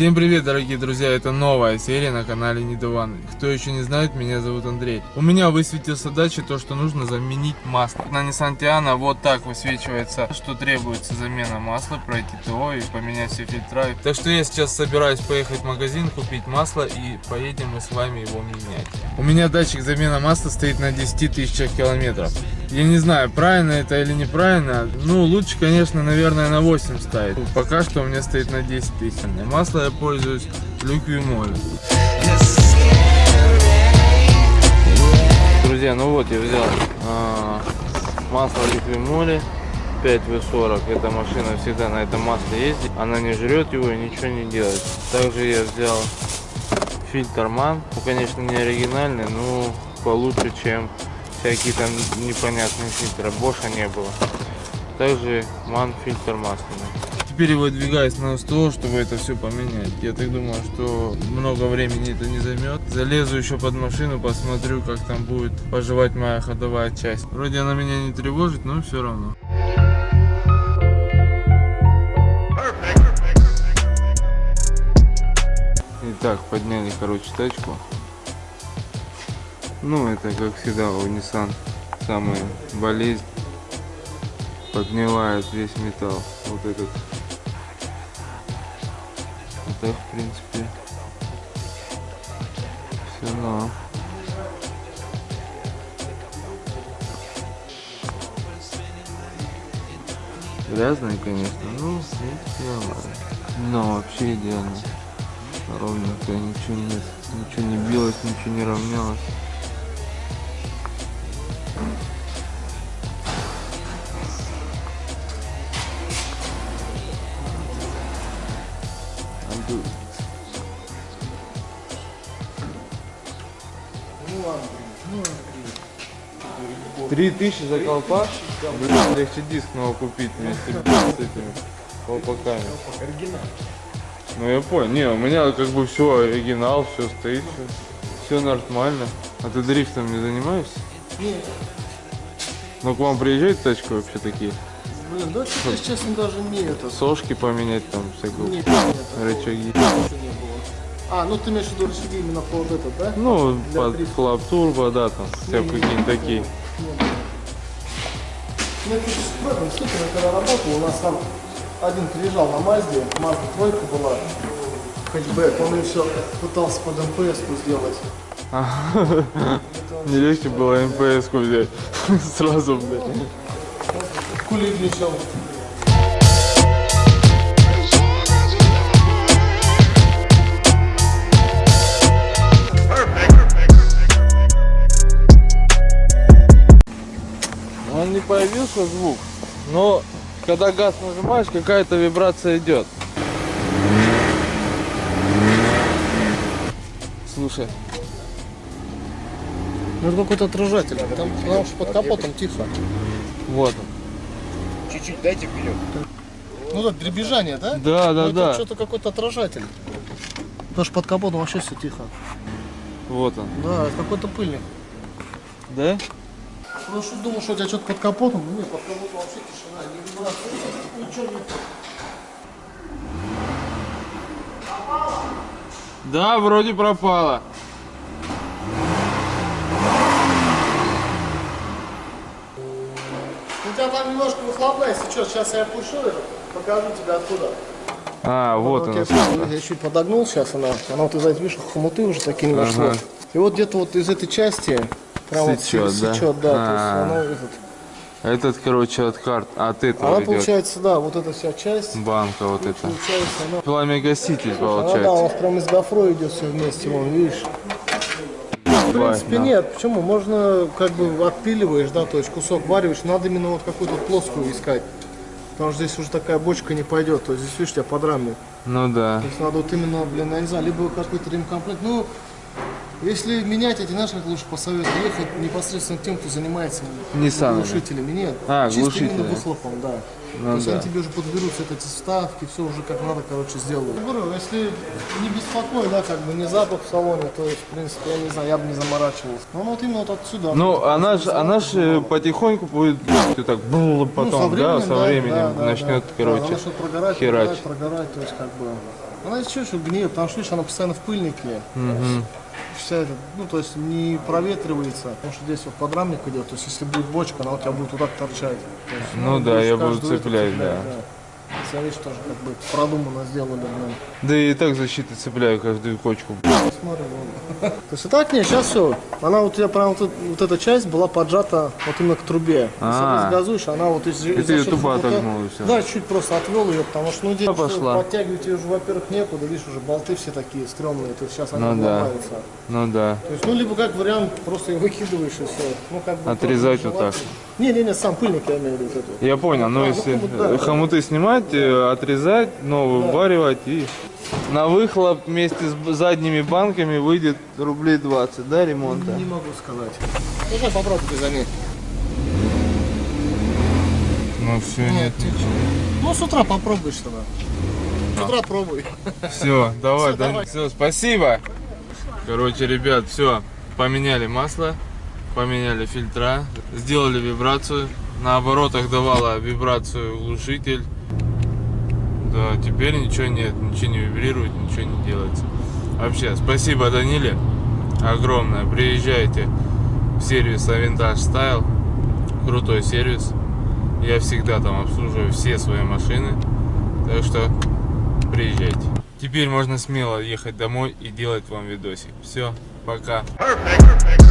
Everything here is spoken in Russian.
Всем привет, дорогие друзья! Это новая серия на канале Недован. Кто еще не знает, меня зовут Андрей. У меня высветился датчик, то, что нужно заменить масло. На Nissan Tiana вот так высвечивается, что требуется замена масла, пройти ТО и поменять все фильтра. Так что я сейчас собираюсь поехать в магазин, купить масло и поедем мы с вами его менять. У меня датчик замена масла стоит на 10 тысячах километров. Я не знаю, правильно это или неправильно. Ну, лучше, конечно, наверное, на 8 ставить. Пока что у меня стоит на 10 тысяч. Масло я пользуюсь Люквимоль. Друзья, ну вот я взял а, масло Люквимоли 5В40. Эта машина всегда на этом масле ездит. Она не жрет его и ничего не делает. Также я взял фильтр МАН. Ну, конечно, не оригинальный, но получше, чем всякие там непонятные фильтры. Боша не было. Также ман фильтр масляный. Теперь выдвигаюсь на СТО, чтобы это все поменять. Я так думаю, что много времени это не займет. Залезу еще под машину, посмотрю, как там будет поживать моя ходовая часть. Вроде она меня не тревожит, но все равно. Итак, подняли, короче, тачку. Ну, это, как всегда, у Nissan самая болезнь. Поднимает весь металл. Вот этот. А так, в принципе, все на. Грязный, конечно, ну. Но вообще идеально. Ровненько, ничего нет, ничего не билось, ничего не равнялось. Три тысячи за колпак? Блин, легче диск нового купить вместе с этими колпаками. Ну я понял. Не, у меня как бы все оригинал, все стоит, все, все нормально. А ты дрифтом не занимаешься? Нет. Ну к вам приезжают тачки вообще такие? Блин, да что если честно, даже не это. Сошки поменять там всякую, Нет, нет. рычаги. А, ну ты имеешь в виду рычаги именно под этот, да? Ну, Для под дрифта. флап турбо, да, там, все не, какие-нибудь такие. Нет. Ну, это в этом супер, когда работал, у нас там один приезжал на Мазде, Мазда тройка была, хэтчбэк, он ее все пытался под МПС сделать. Не легче было МПС-ку взять сразу, блядь. Кулибничал. Он не появился звук, но когда газ нажимаешь, какая-то вибрация идет. Слушай, Ну, какой-то отражатель. Там, потому что под капотом тихо. вот он. Чуть-чуть дайте вперед. Ну, так, дребезжание, да? Да, да, Ну, да. это что-то какой-то отражатель. Потому что под капотом вообще все тихо. Вот он. Да, это какой-то пыльник. Да? Ну что думал, что у тебя что-то под капотом? Нет, под капотом вообще тишина, не ничего нет. Да, вроде пропало. Немножко выхлопная, что, сейчас я пушу это, покажу тебе откуда. А, вот Вот он. я, я чуть подогнул сейчас, она, она вот из этих, видишь, хомуты уже такие немножко. Ага. вот. И вот где-то вот из этой части прям вот Сечет, да? сечет, да, то А. есть оно этот. Этот, короче, от карт, от этого Она идет. получается, да, вот эта вся часть, Банка вот эта. получается, она, Пламя-гаситель она, да, у получается. нас прям из гофро идет все вместе, вон, видишь. В принципе, да. нет. Почему? Можно как бы отпиливаешь, да, то есть кусок вариваешь. Надо именно вот какую-то плоскую искать. Потому что здесь уже такая бочка не пойдет. То есть здесь, видишь, тебя подрамник. Ну да. То есть надо вот именно, блин, я не знаю, либо какой-то ремкомплект. Ну, если менять эти, как лучше посоветую ехать непосредственно к тем, кто занимается Ниссанами. глушителями. Нет, А, чисто глушители. именно выхлопом, да. Ну То есть да. они тебе уже подберут все эти вставки, все уже как надо, короче, сделают. Я говорю, если не беспокоит, да, как бы не запах в салоне, то есть, в принципе, я не знаю, я бы не заморачивался. Но ну, вот именно вот отсюда. Ну, она же, она же потихоньку будет, ты так, бл, Ну, потом, да, со временем да, да, начнет, да. короче, Да, она начнет прогорать, херачить. прогорать, прогорать, то есть как бы Она еще что гниет, потому что видишь, она постоянно в пыльнике. Мгм. Вся эта, ну то есть не проветривается, потому что здесь вот подрамник идет, то есть если будет бочка, она у тебя будет вот так торчать. То есть, Ну да, будешь я буду цеплять, да. Вся вещь тоже как бы продуманно сделали, блин. Да и так защиты цепляю каждую кочку. Смотри, вон. То есть и так не, сейчас все. Она вот у тебя прям вот, вот эта часть была поджата вот именно к трубе. Если А. разгазуешь, она вот из И ты её тупо отогнул, и всё. Да, чуть просто отвел ее, потому что ну здесь пошла. подтягивать ее уже, во-первых, некуда, видишь, уже болты все такие стрёмные, то есть сейчас они Ну да. Ну да. То есть, ну, либо как вариант, просто ее выкидываешь и все. Ну, как бы Отрезать вот так. Не-не-не, сам пыльник я имею в виду. Я понял, но если ну, да. хомуты снимать, отрезать, новую вываривать и на выхлоп вместе с задними банками выйдет рублей 20, да, ремонта? Не могу сказать. Ну, сейчас попробуйте за ней. Ну все, нет, ничего. Ну, с утра попробуешь тогда. С утра пробуй. Все, давай, Всё, да. давай. Все, спасибо. Короче, ребят, все, поменяли масло, поменяли фильтра, сделали вибрацию. На оборотах давала вибрацию глушитель. Да, теперь ничего нет, ничего не вибрирует, ничего не делается. Вообще, спасибо Даниле огромное. Приезжайте в сервис Авинтаж Style. Крутой сервис. Я всегда там обслуживаю все свои машины. Так что приезжайте. Теперь можно смело ехать домой и делать вам видосик. Все, пока. Perfect. Perfect.